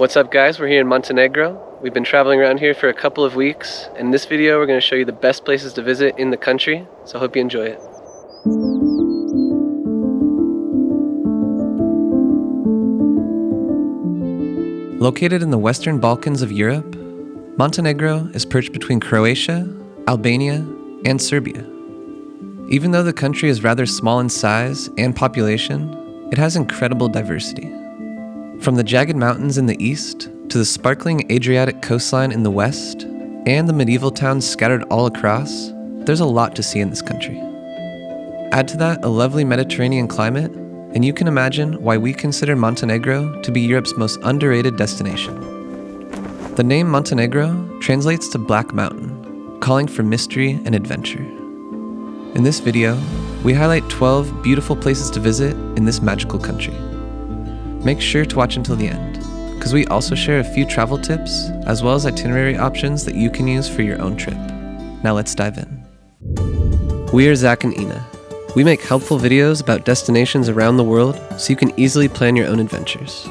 What's up guys, we're here in Montenegro. We've been traveling around here for a couple of weeks. In this video, we're going to show you the best places to visit in the country, so I hope you enjoy it. Located in the Western Balkans of Europe, Montenegro is perched between Croatia, Albania, and Serbia. Even though the country is rather small in size and population, it has incredible diversity. From the jagged mountains in the east to the sparkling Adriatic coastline in the west and the medieval towns scattered all across, there's a lot to see in this country. Add to that a lovely Mediterranean climate, and you can imagine why we consider Montenegro to be Europe's most underrated destination. The name Montenegro translates to Black Mountain, calling for mystery and adventure. In this video, we highlight 12 beautiful places to visit in this magical country. Make sure to watch until the end, because we also share a few travel tips as well as itinerary options that you can use for your own trip. Now let's dive in. We are Zach and Ina. We make helpful videos about destinations around the world so you can easily plan your own adventures.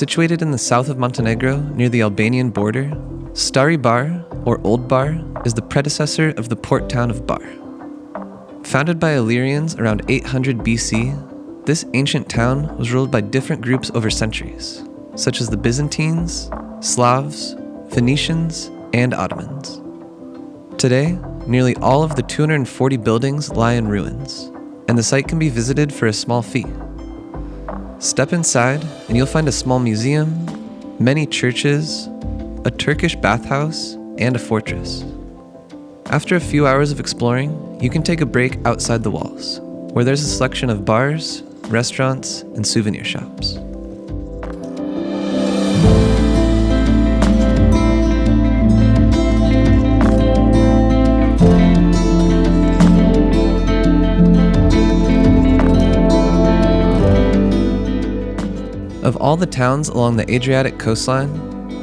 Situated in the south of Montenegro near the Albanian border, Stari Bar, or Old Bar, is the predecessor of the port town of Bar. Founded by Illyrians around 800 BC, this ancient town was ruled by different groups over centuries, such as the Byzantines, Slavs, Phoenicians, and Ottomans. Today, nearly all of the 240 buildings lie in ruins, and the site can be visited for a small fee. Step inside, and you'll find a small museum, many churches, a Turkish bathhouse, and a fortress. After a few hours of exploring, you can take a break outside the walls, where there's a selection of bars, restaurants, and souvenir shops. Of all the towns along the Adriatic coastline,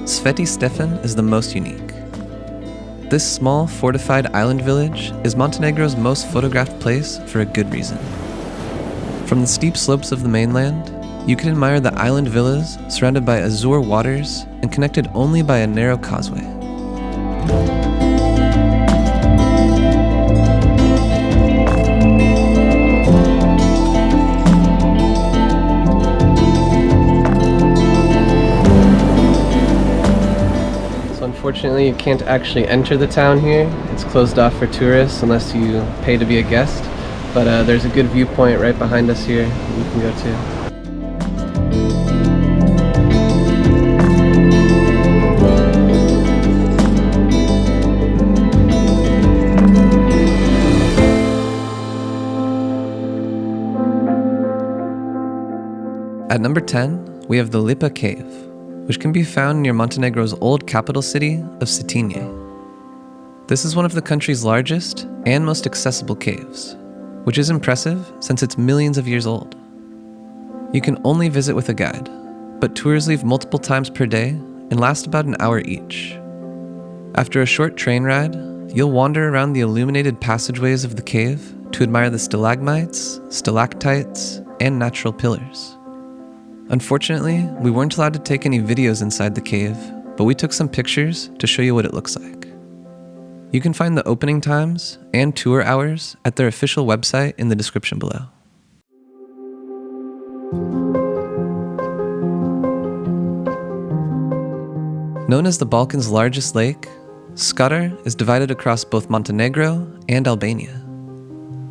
Sveti Stefan is the most unique. This small, fortified island village is Montenegro's most photographed place for a good reason. From the steep slopes of the mainland, you can admire the island villas surrounded by azure waters and connected only by a narrow causeway. Unfortunately, you can't actually enter the town here. It's closed off for tourists unless you pay to be a guest. But uh, there's a good viewpoint right behind us here we can go to. At number 10, we have the Lipa Cave which can be found near Montenegro's old capital city of Cetinje. This is one of the country's largest and most accessible caves, which is impressive since it's millions of years old. You can only visit with a guide, but tours leave multiple times per day and last about an hour each. After a short train ride, you'll wander around the illuminated passageways of the cave to admire the stalagmites, stalactites, and natural pillars. Unfortunately, we weren't allowed to take any videos inside the cave, but we took some pictures to show you what it looks like. You can find the opening times and tour hours at their official website in the description below. Known as the Balkans' largest lake, Skadar is divided across both Montenegro and Albania.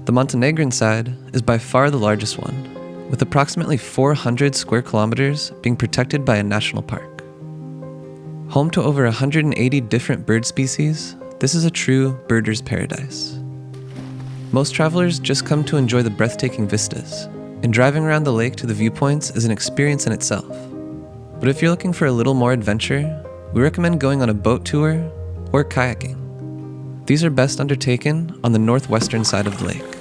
The Montenegrin side is by far the largest one, with approximately 400 square kilometers being protected by a national park. Home to over 180 different bird species, this is a true birder's paradise. Most travelers just come to enjoy the breathtaking vistas, and driving around the lake to the viewpoints is an experience in itself. But if you're looking for a little more adventure, we recommend going on a boat tour or kayaking. These are best undertaken on the northwestern side of the lake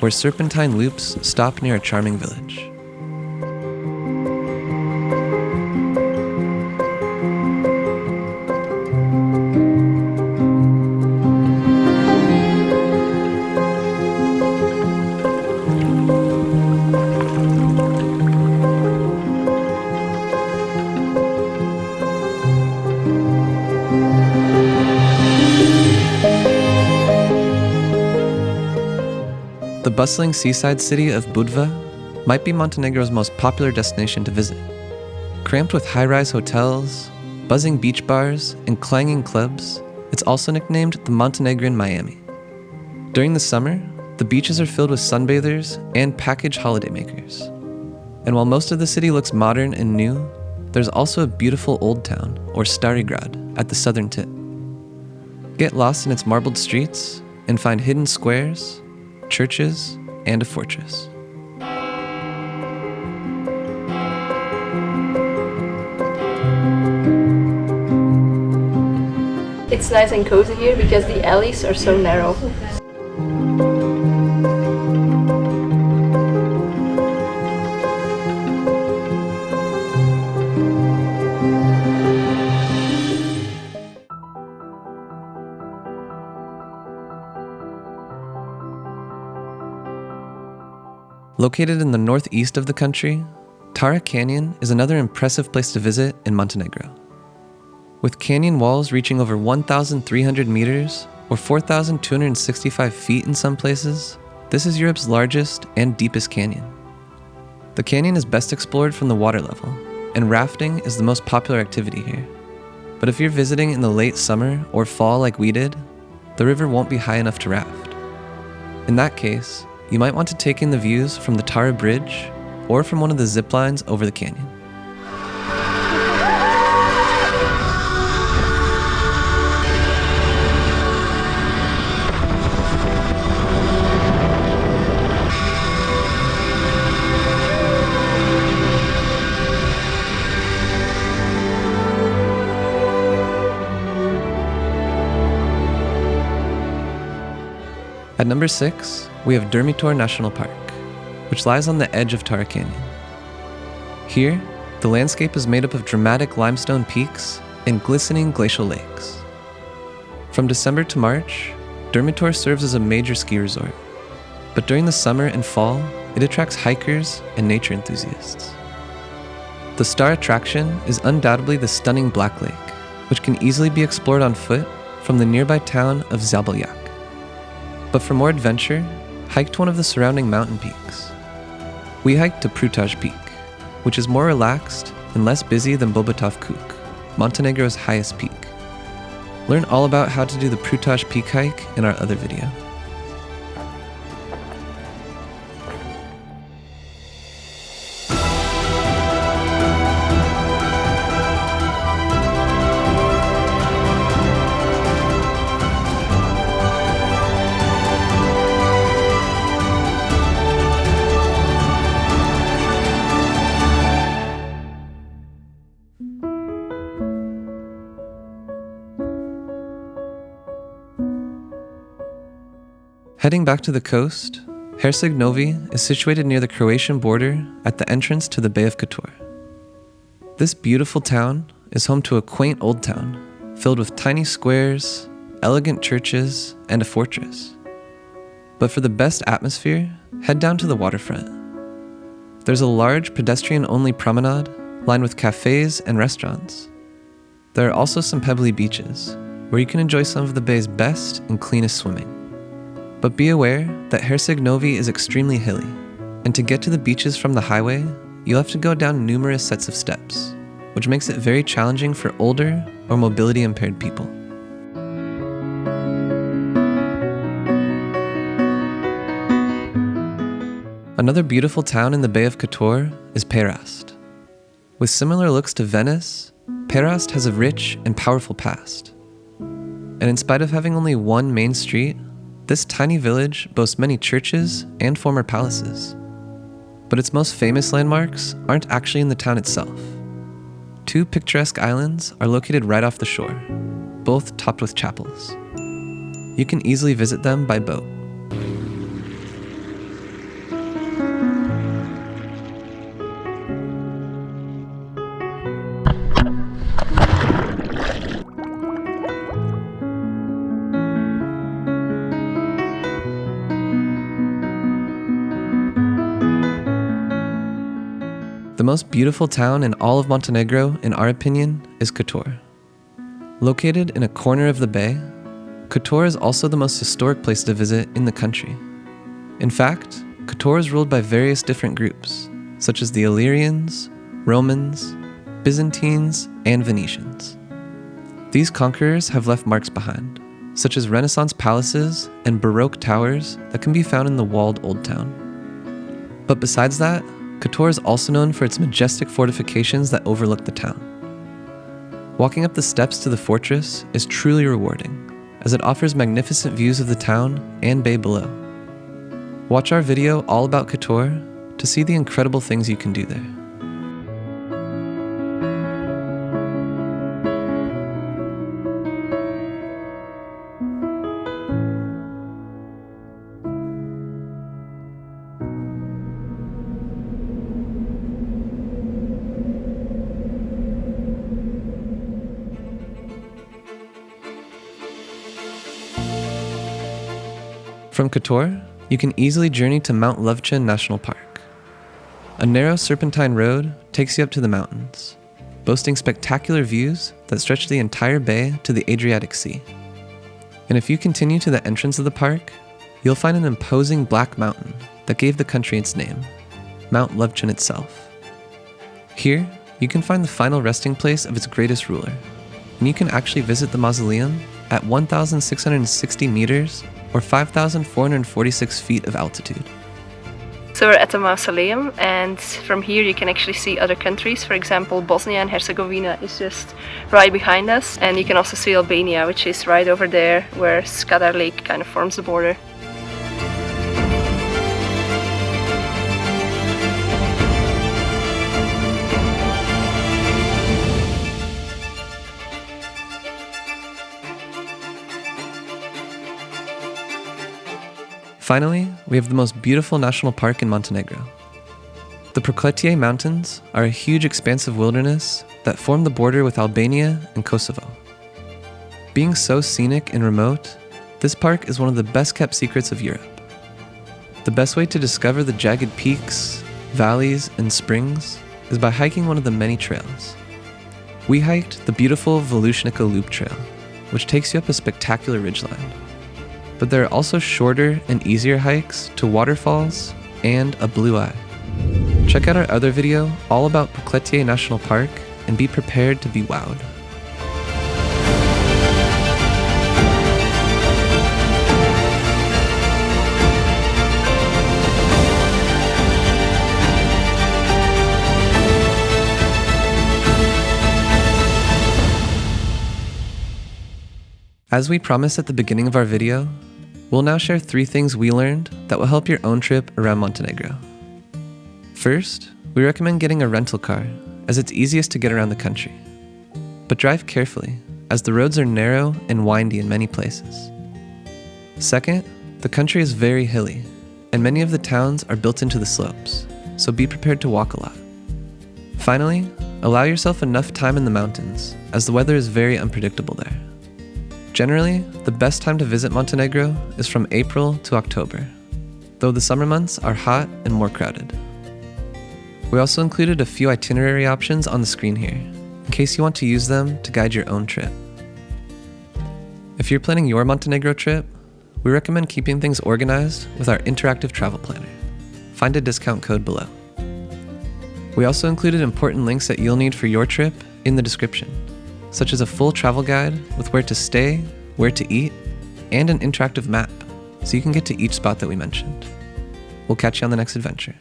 where serpentine loops stop near a charming village. Bustling seaside city of Budva might be Montenegro's most popular destination to visit. Cramped with high rise hotels, buzzing beach bars, and clanging clubs, it's also nicknamed the Montenegrin Miami. During the summer, the beaches are filled with sunbathers and package holidaymakers. And while most of the city looks modern and new, there's also a beautiful old town, or Starigrad, at the southern tip. Get lost in its marbled streets and find hidden squares, churches, and a fortress. It's nice and cozy here because the alleys are so narrow. Located in the northeast of the country, Tara Canyon is another impressive place to visit in Montenegro. With canyon walls reaching over 1,300 meters or 4,265 feet in some places, this is Europe's largest and deepest canyon. The canyon is best explored from the water level, and rafting is the most popular activity here. But if you're visiting in the late summer or fall like we did, the river won't be high enough to raft. In that case, you might want to take in the views from the Tara Bridge or from one of the zip lines over the canyon. At number 6, we have Durmitor National Park, which lies on the edge of Tara Canyon. Here, the landscape is made up of dramatic limestone peaks and glistening glacial lakes. From December to March, Durmitor serves as a major ski resort, but during the summer and fall, it attracts hikers and nature enthusiasts. The star attraction is undoubtedly the stunning Black Lake, which can easily be explored on foot from the nearby town of Zabljak. But for more adventure, hiked one of the surrounding mountain peaks. We hiked to Prutaj Peak, which is more relaxed and less busy than Bobotov Kuk, Montenegro's highest peak. Learn all about how to do the Prutaj Peak hike in our other video. Heading back to the coast, Herceg Novi is situated near the Croatian border at the entrance to the Bay of Kotor. This beautiful town is home to a quaint old town filled with tiny squares, elegant churches, and a fortress. But for the best atmosphere, head down to the waterfront. There's a large pedestrian only promenade lined with cafes and restaurants. There are also some pebbly beaches where you can enjoy some of the bay's best and cleanest swimming. But be aware that Herceg Novi is extremely hilly, and to get to the beaches from the highway, you'll have to go down numerous sets of steps, which makes it very challenging for older or mobility impaired people. Another beautiful town in the Bay of Kotor is Perast. With similar looks to Venice, Perast has a rich and powerful past. And in spite of having only one main street, this tiny village boasts many churches and former palaces. But its most famous landmarks aren't actually in the town itself. Two picturesque islands are located right off the shore, both topped with chapels. You can easily visit them by boat. Most beautiful town in all of Montenegro, in our opinion, is Kotor. Located in a corner of the bay, Kotor is also the most historic place to visit in the country. In fact, Kotor is ruled by various different groups, such as the Illyrians, Romans, Byzantines, and Venetians. These conquerors have left marks behind, such as Renaissance palaces and Baroque towers that can be found in the walled Old Town. But besides that, Kotor is also known for its majestic fortifications that overlook the town. Walking up the steps to the fortress is truly rewarding, as it offers magnificent views of the town and bay below. Watch our video all about Kotor to see the incredible things you can do there. From Kotor, you can easily journey to Mount Lovchen National Park. A narrow serpentine road takes you up to the mountains, boasting spectacular views that stretch the entire bay to the Adriatic Sea. And if you continue to the entrance of the park, you'll find an imposing black mountain that gave the country its name, Mount Lovchen itself. Here, you can find the final resting place of its greatest ruler, and you can actually visit the mausoleum at 1,660 meters or 5,446 feet of altitude. So we're at the mausoleum and from here you can actually see other countries. For example, Bosnia and Herzegovina is just right behind us and you can also see Albania which is right over there where Skadar Lake kind of forms the border. Finally, we have the most beautiful national park in Montenegro. The Prokletje Mountains are a huge expanse of wilderness that form the border with Albania and Kosovo. Being so scenic and remote, this park is one of the best kept secrets of Europe. The best way to discover the jagged peaks, valleys, and springs is by hiking one of the many trails. We hiked the beautiful Volushnica Loop Trail, which takes you up a spectacular ridgeline but there are also shorter and easier hikes to waterfalls and a blue eye. Check out our other video all about Prokletje National Park and be prepared to be wowed. As we promised at the beginning of our video, we'll now share three things we learned that will help your own trip around Montenegro. First, we recommend getting a rental car, as it's easiest to get around the country. But drive carefully, as the roads are narrow and windy in many places. Second, the country is very hilly, and many of the towns are built into the slopes, so be prepared to walk a lot. Finally, allow yourself enough time in the mountains, as the weather is very unpredictable there. Generally, the best time to visit Montenegro is from April to October, though the summer months are hot and more crowded. We also included a few itinerary options on the screen here, in case you want to use them to guide your own trip. If you're planning your Montenegro trip, we recommend keeping things organized with our interactive travel planner. Find a discount code below. We also included important links that you'll need for your trip in the description such as a full travel guide with where to stay, where to eat, and an interactive map so you can get to each spot that we mentioned. We'll catch you on the next adventure.